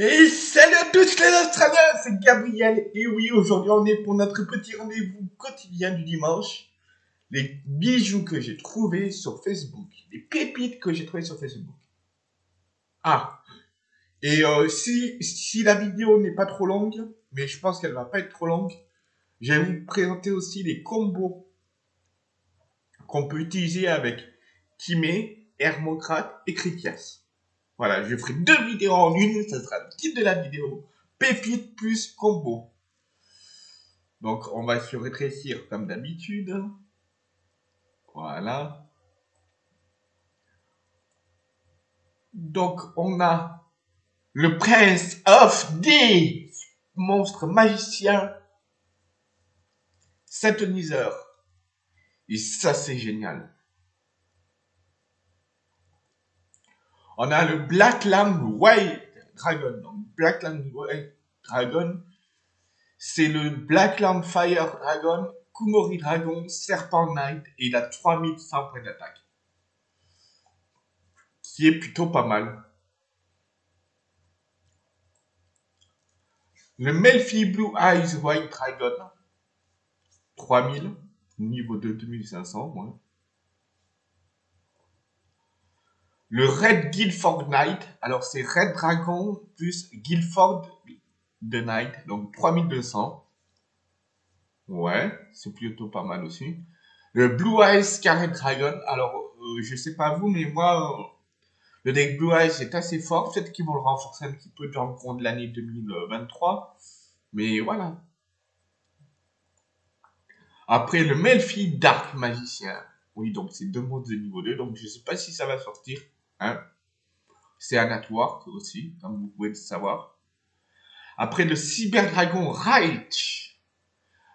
Et salut à tous les Australiens, c'est Gabriel. Et oui, aujourd'hui on est pour notre petit rendez-vous quotidien du dimanche. Les bijoux que j'ai trouvés sur Facebook, les pépites que j'ai trouvées sur Facebook. Ah, et euh, si, si la vidéo n'est pas trop longue, mais je pense qu'elle va pas être trop longue, je vais vous présenter aussi les combos qu'on peut utiliser avec Timé, Hermocrate et Critias. Voilà, je ferai deux vidéos en une, ça sera le titre de la vidéo. Pépite plus combo. Donc on va se rétrécir comme d'habitude. Voilà. Donc on a le prince of des monstres magiciens synthoniseur. Et ça c'est génial. On a le Black Lamb White Dragon. Donc, Black Lamb White Dragon, c'est le Black Lamb Fire Dragon, Kumori Dragon, Serpent Knight, et il a 3100 points d'attaque. Qui est plutôt pas mal. Le Melfi Blue Eyes White Dragon, 3000, niveau de 2500, moins. Le Red Guildford Knight, alors c'est Red Dragon plus Guildford de Knight, donc 3200. Ouais, c'est plutôt pas mal aussi. Le Blue Eyes Scarlet Dragon, alors euh, je sais pas vous, mais moi, euh, le deck Blue Eyes est assez fort. Peut-être qu'ils vont le renforcer un petit peu dans le cours de l'année 2023. Mais voilà. Après, le Melfi Dark Magicien. Oui, donc c'est deux modes de niveau 2, donc je sais pas si ça va sortir. Hein? C'est un network aussi, comme vous pouvez le savoir. Après le Cyberdragon Reich.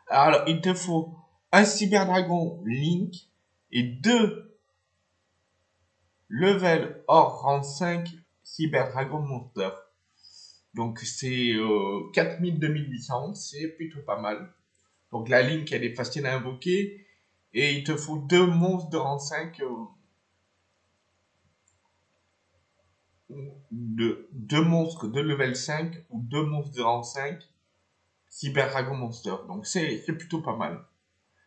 Alors, il te faut un Cyberdragon Link et deux level or rang 5 Cyberdragon Monster. Donc c'est euh, 4000-2800, c'est plutôt pas mal. Donc la Link, elle est facile à invoquer. Et il te faut deux monstres de rang 5 de deux monstres de level 5 ou deux monstres de rang 5 Cyber Dragon Monster. Donc c'est plutôt pas mal.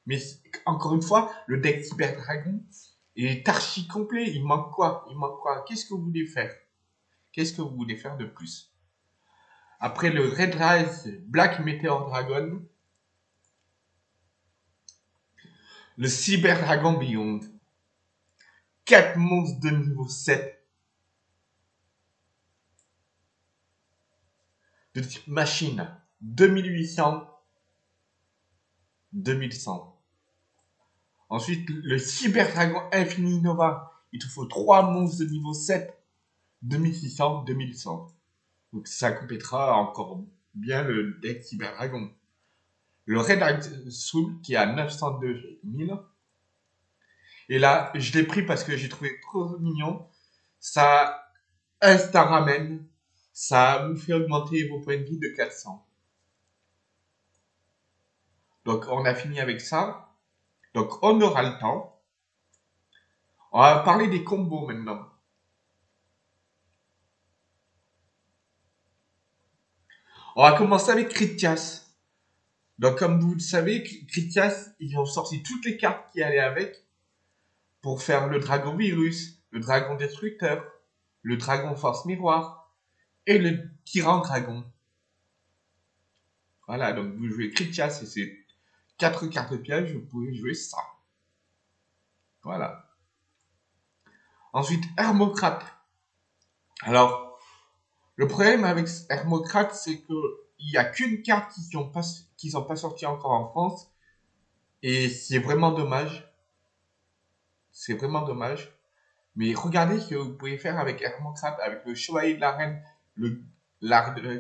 Mais encore une fois, le deck Cyber Dragon est archi complet. Il manque quoi? Il manque quoi? Qu'est-ce que vous voulez faire? Qu'est-ce que vous voulez faire de plus? Après le Red Rise Black Meteor Dragon, le Cyber Dragon Beyond, 4 monstres de niveau 7 de type machine 2800 2100. Ensuite, le Cyber Dragon Infini Nova. Il te faut 3 monstres de niveau 7 2600 2100. Donc ça complétera encore bien le deck Cyber Dragon. Le Red Soul qui est à 902 000. Et là, je l'ai pris parce que j'ai trouvé trop mignon. Ça insta ramène ça vous fait augmenter vos points de vie de 400. Donc, on a fini avec ça. Donc, on aura le temps. On va parler des combos maintenant. On va commencer avec Critias. Donc, comme vous le savez, Critias, ils ont sorti toutes les cartes qui allaient avec pour faire le dragon virus, le dragon destructeur, le dragon force miroir, et le tyran dragon. Voilà, donc vous jouez Critias et c'est 4 cartes pièges, vous pouvez jouer ça. Voilà. Ensuite, Hermocrate. Alors, le problème avec Hermocrate, c'est que il n'y a qu'une carte qui sont pas, qui encore en France. Et c'est vraiment dommage. C'est vraiment dommage. Mais regardez ce que vous pouvez faire avec Hermocrate, avec le Chevalier de la Reine le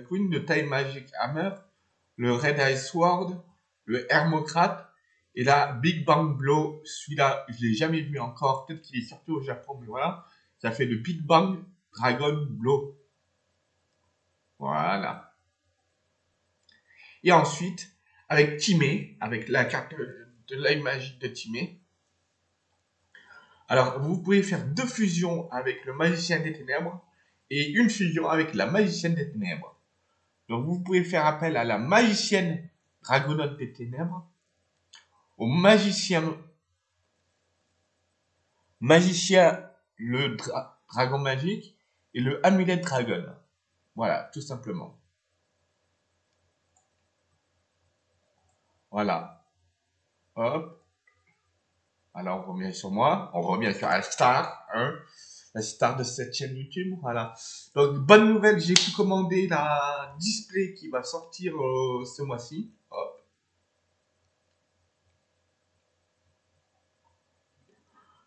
Queen, le Time Magic Hammer, le Red Eye Sword, le Hermocrate, et là, Big Bang Blow, celui-là, je l'ai jamais vu encore, peut-être qu'il est sorti au Japon, mais voilà, ça fait le Big Bang Dragon Blow. Voilà. Et ensuite, avec Timé, avec la carte de l'œil magique de Timé. Alors, vous pouvez faire deux fusions avec le Magicien des Ténèbres et une fusion avec la magicienne des ténèbres. Donc vous pouvez faire appel à la magicienne dragonote des ténèbres, au magicien magicien le dragon magique et le amulet dragon. Voilà, tout simplement. Voilà. Hop. Alors, on revient sur moi. On revient sur la star. Hein la star de cette chaîne YouTube. Voilà. Donc, bonne nouvelle, j'ai pu commander la display qui va sortir euh, ce mois-ci.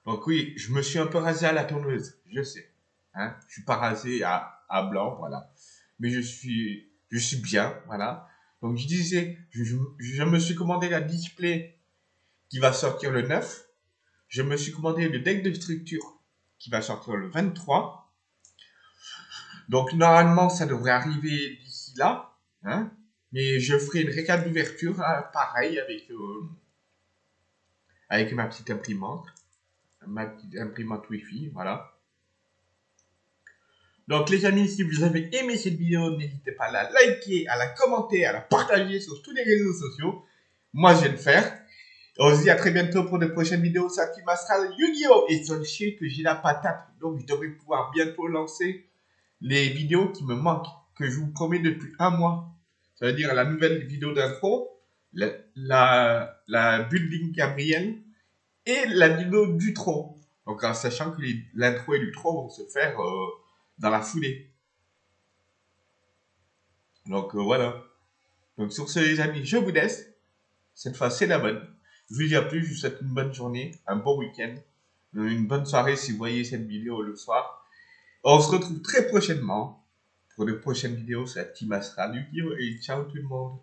Donc oui, je me suis un peu rasé à la tondeuse, je sais. Hein je suis pas rasé à, à blanc, voilà. Mais je suis, je suis bien, voilà. Donc je disais, je, je, me suis commandé la display qui va sortir le 9. Je me suis commandé le deck de structure qui va sortir le 23. Donc normalement, ça devrait arriver d'ici là. Hein mais je ferai une récap d'ouverture, hein, pareil, avec, euh, avec ma petite imprimante. Ma petite imprimante Wi-Fi, voilà. Donc les amis, si vous avez aimé cette vidéo, n'hésitez pas à la liker, à la commenter, à la partager sur tous les réseaux sociaux. Moi, je vais le faire. On se dit à très bientôt pour de prochaines vidéos sur Team Astral Yu-Gi-Oh! Et sachez que j'ai la patate, donc je devrais pouvoir bientôt lancer les vidéos qui me manquent, que je vous promets depuis un mois. Ça veut dire la nouvelle vidéo d'intro, la, la, la building Gabriel et la vidéo du tronc. Donc en sachant que l'intro et l'utro vont se faire euh, dans la foulée. Donc euh, voilà. Donc sur ce les amis, je vous laisse. Cette fois c'est la bonne. Je vous dis à plus, je vous souhaite une bonne journée, un bon week-end, une bonne soirée si vous voyez cette vidéo le soir. On se retrouve très prochainement pour de prochaines vidéos sur la Team Astral et ciao tout le monde